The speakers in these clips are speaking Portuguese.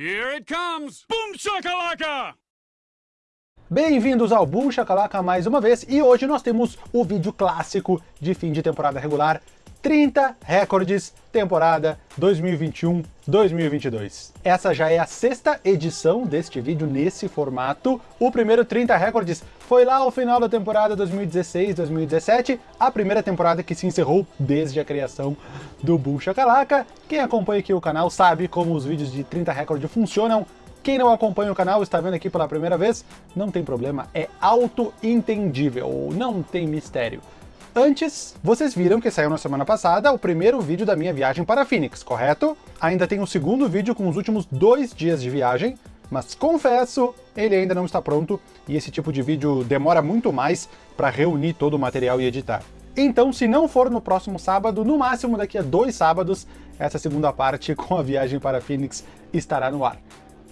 Here it comes! Boom shakalaka! Bem-vindos ao Boom Shakalaka mais uma vez, e hoje nós temos o vídeo clássico de fim de temporada regular, 30 recordes temporada 2021-2022. Essa já é a sexta edição deste vídeo nesse formato. O primeiro 30 recordes foi lá ao final da temporada 2016-2017, a primeira temporada que se encerrou desde a criação do Boom Shakalaka. Quem acompanha aqui o canal sabe como os vídeos de 30 recordes funcionam. Quem não acompanha o canal está vendo aqui pela primeira vez, não tem problema, é auto-entendível, não tem mistério. Antes, vocês viram que saiu na semana passada o primeiro vídeo da minha viagem para Phoenix, correto? Ainda tem o um segundo vídeo com os últimos dois dias de viagem, mas confesso, ele ainda não está pronto, e esse tipo de vídeo demora muito mais para reunir todo o material e editar. Então, se não for no próximo sábado, no máximo daqui a dois sábados, essa segunda parte com a viagem para Phoenix estará no ar.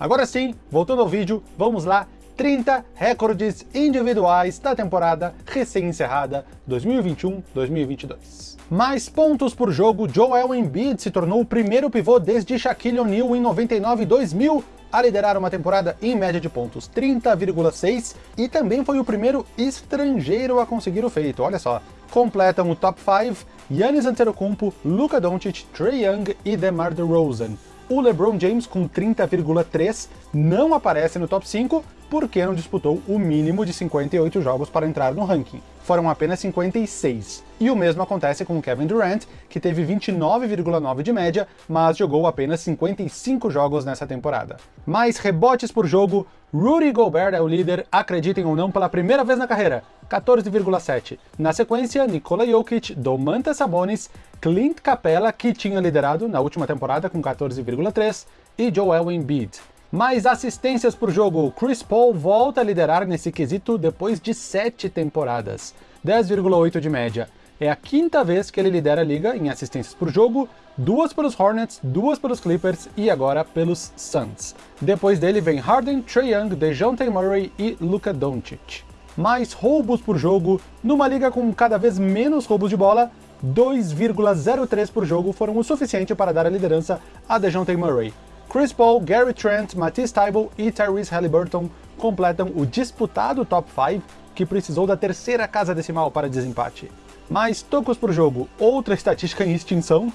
Agora sim, voltando ao vídeo, vamos lá 30 recordes individuais da temporada recém-encerrada 2021-2022. Mais pontos por jogo, Joel Embiid se tornou o primeiro pivô desde Shaquille O'Neal em 99 e 2000 a liderar uma temporada em média de pontos 30,6 e também foi o primeiro estrangeiro a conseguir o feito, olha só. Completam o top 5 Giannis Antetokounmpo, Luka Doncic, Trae Young e DeMar DeRozan. O LeBron James, com 30,3, não aparece no top 5 porque não disputou o mínimo de 58 jogos para entrar no ranking. Foram apenas 56. E o mesmo acontece com Kevin Durant, que teve 29,9 de média, mas jogou apenas 55 jogos nessa temporada. Mais rebotes por jogo, Rudy Gobert é o líder, acreditem ou não, pela primeira vez na carreira, 14,7. Na sequência, Nikola Jokic, Domantas Sabonis, Clint Capella, que tinha liderado na última temporada com 14,3, e Joel Embiid. Mais assistências por jogo, Chris Paul volta a liderar nesse quesito depois de 7 temporadas, 10,8 de média. É a quinta vez que ele lidera a liga em assistências por jogo, duas pelos Hornets, duas pelos Clippers e agora pelos Suns. Depois dele vem Harden, Trae Young, DeJounte Murray e Luka Doncic. Mais roubos por jogo, numa liga com cada vez menos roubos de bola, 2,03 por jogo foram o suficiente para dar a liderança a DeJounte Murray. Chris Paul, Gary Trent, Matisse Thybulle e Tyrese Halliburton completam o disputado top 5, que precisou da terceira casa decimal para desempate. Mais tocos por jogo, outra estatística em extinção.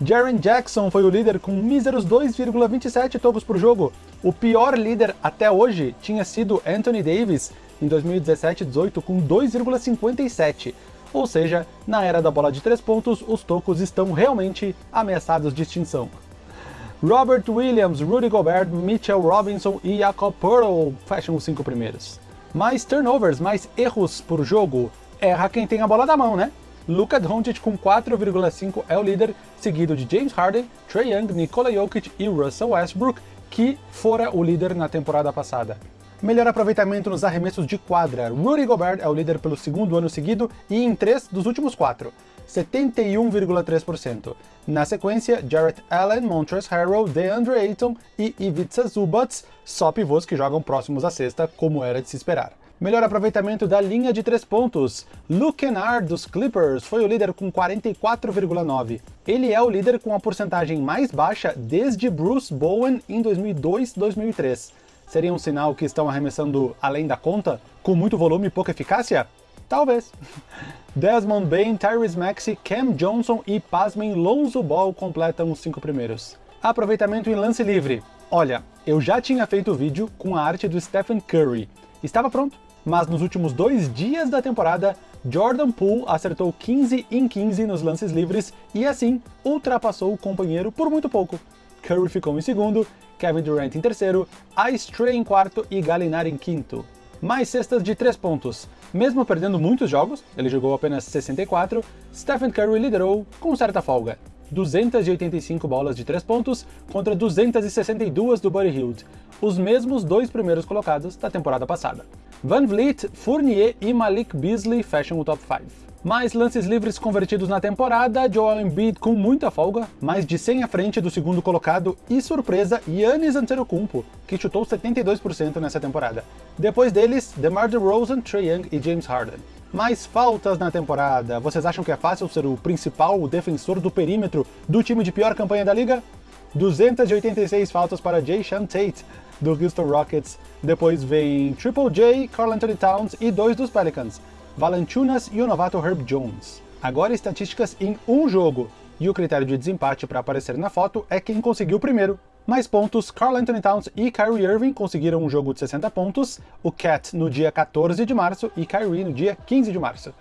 Jaren Jackson foi o líder com míseros 2,27 tocos por jogo. O pior líder até hoje tinha sido Anthony Davis em 2017-18 com 2,57, ou seja, na era da bola de 3 pontos, os tocos estão realmente ameaçados de extinção. Robert Williams, Rudy Gobert, Mitchell Robinson e Jakob Pearl fecham os cinco primeiros. Mais turnovers, mais erros por jogo. Erra quem tem a bola da mão, né? Luka Doncic com 4,5 é o líder, seguido de James Harden, Trae Young, Nikola Jokic e Russell Westbrook, que fora o líder na temporada passada. Melhor aproveitamento nos arremessos de quadra. Rudy Gobert é o líder pelo segundo ano seguido e em três dos últimos quatro, 71,3%. Na sequência, Jarrett Allen, Montrezl Harrell, DeAndre Ayton e Ivica Zubats, só pivôs que jogam próximos à cesta, como era de se esperar. Melhor aproveitamento da linha de três pontos. Luke Kennard, dos Clippers, foi o líder com 44,9. Ele é o líder com a porcentagem mais baixa desde Bruce Bowen em 2002-2003 seria um sinal que estão arremessando além da conta, com muito volume e pouca eficácia? Talvez. Desmond Bain, Tyrese Maxey, Cam Johnson e, pasmem, Lonzo Ball completam os cinco primeiros. Aproveitamento em lance livre. Olha, eu já tinha feito o vídeo com a arte do Stephen Curry. Estava pronto, mas nos últimos dois dias da temporada, Jordan Poole acertou 15 em 15 nos lances livres e assim ultrapassou o companheiro por muito pouco. Curry ficou em segundo Kevin Durant em terceiro, Ice Trey em quarto e Gallinari em quinto. Mais cestas de 3 pontos. Mesmo perdendo muitos jogos, ele jogou apenas 64, Stephen Curry liderou com certa folga. 285 bolas de 3 pontos contra 262 do Buddy Hield, os mesmos dois primeiros colocados da temporada passada. Van Vliet, Fournier e Malik Beasley fecham o top 5. Mais lances livres convertidos na temporada, Joel Embiid com muita folga, mais de 100 à frente do segundo colocado e surpresa, Giannis Antetokounmpo, que chutou 72% nessa temporada. Depois deles, DeMar DeRozan, Trae Young e James Harden. Mais faltas na temporada. Vocês acham que é fácil ser o principal defensor do perímetro do time de pior campanha da liga? 286 faltas para Jay Sean Tate, do Houston Rockets. Depois vem Triple J, Carl Anthony Towns e dois dos Pelicans, Valanciunas e o novato Herb Jones. Agora estatísticas em um jogo, e o critério de desempate para aparecer na foto é quem conseguiu primeiro. Mais pontos, Carl Anthony Towns e Kyrie Irving conseguiram um jogo de 60 pontos, o Cat no dia 14 de março e Kyrie no dia 15 de março.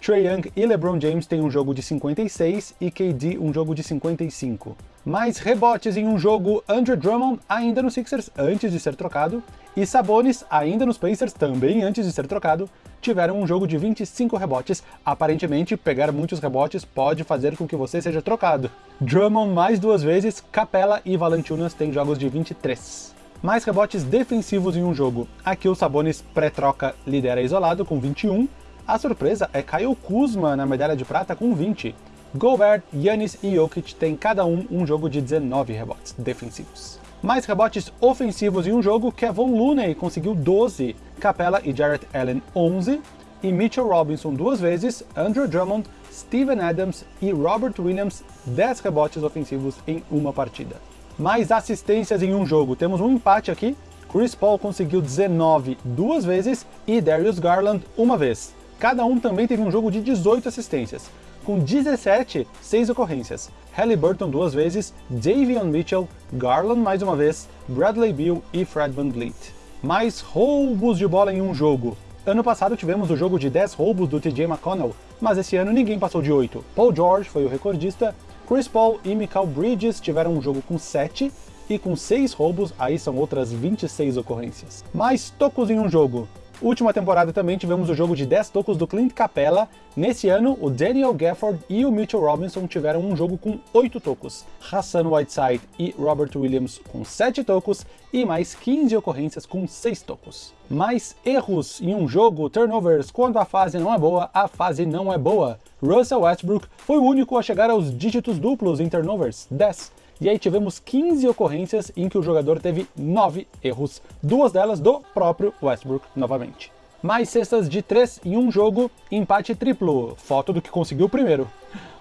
Trey Young e LeBron James têm um jogo de 56 e KD um jogo de 55. Mais rebotes em um jogo, Andrew Drummond ainda nos Sixers antes de ser trocado, e Sabonis ainda nos Pacers também antes de ser trocado, tiveram um jogo de 25 rebotes. Aparentemente, pegar muitos rebotes pode fazer com que você seja trocado. Drummond mais duas vezes, Capella e Valanciunas têm jogos de 23. Mais rebotes defensivos em um jogo. Aqui o Sabonis pré-troca lidera isolado com 21, a surpresa é Kyle Kuzma na medalha de prata com 20. Gobert, Yannis e Jokic têm cada um um jogo de 19 rebotes defensivos. Mais rebotes ofensivos em um jogo, Kevin Looney conseguiu 12, Capella e Jarrett Allen 11, e Mitchell Robinson duas vezes, Andrew Drummond, Steven Adams e Robert Williams 10 rebotes ofensivos em uma partida. Mais assistências em um jogo, temos um empate aqui, Chris Paul conseguiu 19 duas vezes e Darius Garland uma vez. Cada um também teve um jogo de 18 assistências, com 17, 6 ocorrências. Halliburton duas vezes, Davion Mitchell, Garland mais uma vez, Bradley Beal e Fred VanVleet. Mais roubos de bola em um jogo. Ano passado tivemos o jogo de 10 roubos do TJ McConnell, mas esse ano ninguém passou de 8. Paul George foi o recordista, Chris Paul e Michael Bridges tiveram um jogo com 7, e com 6 roubos, aí são outras 26 ocorrências. Mais tocos em um jogo. Última temporada também tivemos o jogo de 10 tocos do Clint Capella. Nesse ano, o Daniel Gafford e o Mitchell Robinson tiveram um jogo com 8 tocos. Hassan Whiteside e Robert Williams com 7 tocos e mais 15 ocorrências com 6 tocos. Mais erros em um jogo, turnovers, quando a fase não é boa, a fase não é boa. Russell Westbrook foi o único a chegar aos dígitos duplos em turnovers, 10. E aí tivemos 15 ocorrências em que o jogador teve 9 erros, duas delas do próprio Westbrook novamente. Mais cestas de 3 em um jogo, empate triplo, foto do que conseguiu primeiro.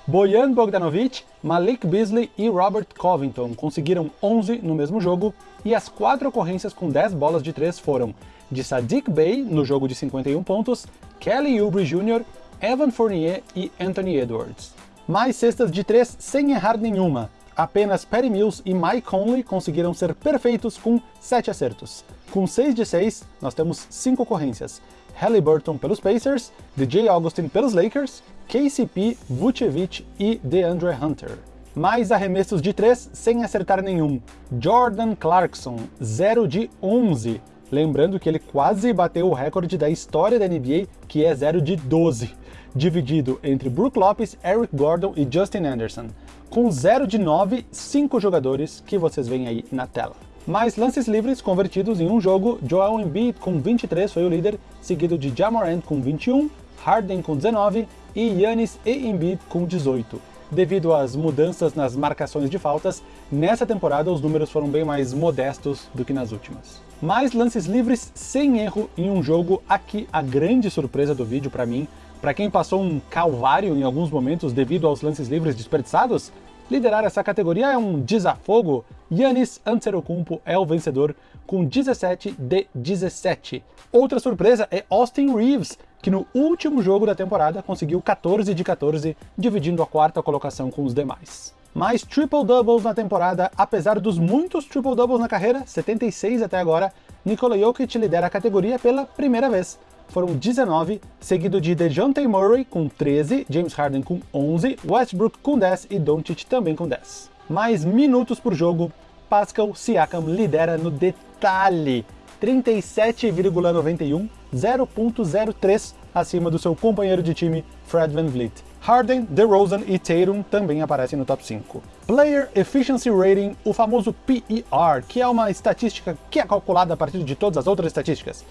Bojan Bogdanovic, Malik Beasley e Robert Covington conseguiram 11 no mesmo jogo, e as quatro ocorrências com 10 bolas de 3 foram de Sadiq Bey, no jogo de 51 pontos, Kelly Oubre Jr., Evan Fournier e Anthony Edwards. Mais cestas de 3 sem errar nenhuma, Apenas Patty Mills e Mike Conley conseguiram ser perfeitos com 7 acertos. Com 6 de 6, nós temos 5 ocorrências. Halliburton pelos Pacers, DJ Augustin pelos Lakers, KCP, Vucevic e DeAndre Hunter. Mais arremessos de 3 sem acertar nenhum. Jordan Clarkson, 0 de 11. Lembrando que ele quase bateu o recorde da história da NBA, que é 0 de 12, dividido entre Brook Lopes, Eric Gordon e Justin Anderson com 0 de 9, 5 jogadores que vocês veem aí na tela. Mais lances livres convertidos em um jogo, Joel Embiid com 23 foi o líder, seguido de Jamorant com 21, Harden com 19 e Yannis e Embiid com 18. Devido às mudanças nas marcações de faltas, nessa temporada os números foram bem mais modestos do que nas últimas. Mais lances livres sem erro em um jogo, aqui a grande surpresa do vídeo para mim para quem passou um calvário em alguns momentos devido aos lances livres desperdiçados, liderar essa categoria é um desafogo. Yannis Antetokounmpo é o vencedor com 17 de 17. Outra surpresa é Austin Reeves, que no último jogo da temporada conseguiu 14 de 14, dividindo a quarta colocação com os demais. Mais triple-doubles na temporada, apesar dos muitos triple-doubles na carreira, 76 até agora, Nikola Jokic lidera a categoria pela primeira vez, foram 19, seguido de DeJounte Murray com 13, James Harden com 11, Westbrook com 10 e Doncic também com 10. Mais minutos por jogo, Pascal Siakam lidera no detalhe, 37,91, 0.03 acima do seu companheiro de time Fred VanVleet. Harden, DeRozan e Tatum também aparecem no top 5. Player Efficiency Rating, o famoso PER, que é uma estatística que é calculada a partir de todas as outras estatísticas.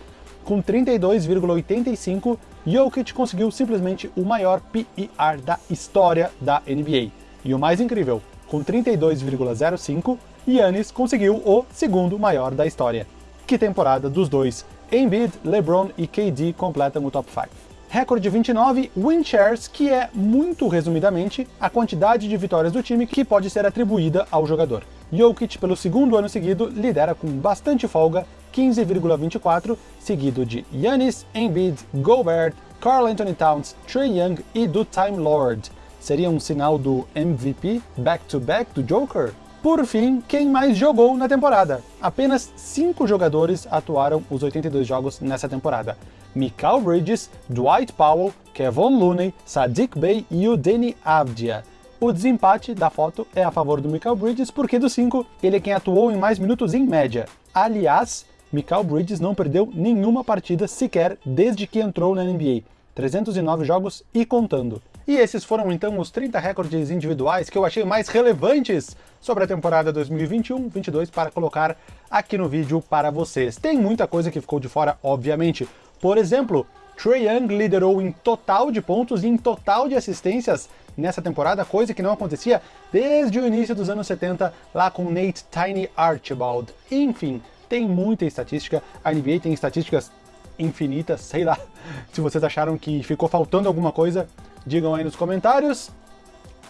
Com 32,85, Jokic conseguiu simplesmente o maior PER da história da NBA. E o mais incrível, com 32,05, Yannis conseguiu o segundo maior da história. Que temporada dos dois! Embiid, LeBron e KD completam o top 5. Recorde 29, win shares, que é, muito resumidamente, a quantidade de vitórias do time que pode ser atribuída ao jogador. Jokic, pelo segundo ano seguido, lidera com bastante folga, 15,24, seguido de Giannis, Embiid, Gobert, Carl Anthony Towns, Trey Young e do Time Lord. Seria um sinal do MVP back-to-back -back do Joker? Por fim, quem mais jogou na temporada? Apenas 5 jogadores atuaram os 82 jogos nessa temporada. Mikal Bridges, Dwight Powell, Kevon Looney, Sadiq Bey e o Danny Avdia. O desempate da foto é a favor do Mikal Bridges, porque dos 5, ele é quem atuou em mais minutos em média. Aliás, Mikal Bridges não perdeu nenhuma partida sequer desde que entrou na NBA. 309 jogos e contando. E esses foram então os 30 recordes individuais que eu achei mais relevantes sobre a temporada 2021-22 para colocar aqui no vídeo para vocês. Tem muita coisa que ficou de fora, obviamente. Por exemplo, Trae Young liderou em total de pontos e em total de assistências nessa temporada, coisa que não acontecia desde o início dos anos 70, lá com Nate Tiny Archibald. Enfim, tem muita estatística, a NBA tem estatísticas infinitas, sei lá. Se vocês acharam que ficou faltando alguma coisa, digam aí nos comentários.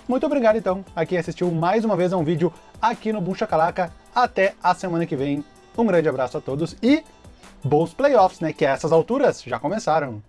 Muito obrigado então a quem assistiu mais uma vez a um vídeo aqui no Bucha Calaca. Até a semana que vem. Um grande abraço a todos e bons playoffs, né? Que a essas alturas já começaram.